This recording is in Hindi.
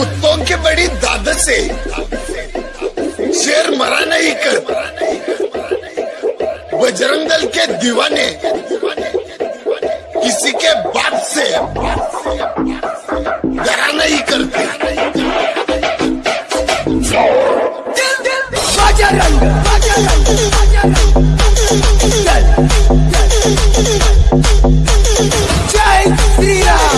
कुत्तों के बड़ी दाद से। शेर मरा नहीं कर। बजरंग दल के दीवाने। किसी के बाप से। डरा नहीं करते। Yeah.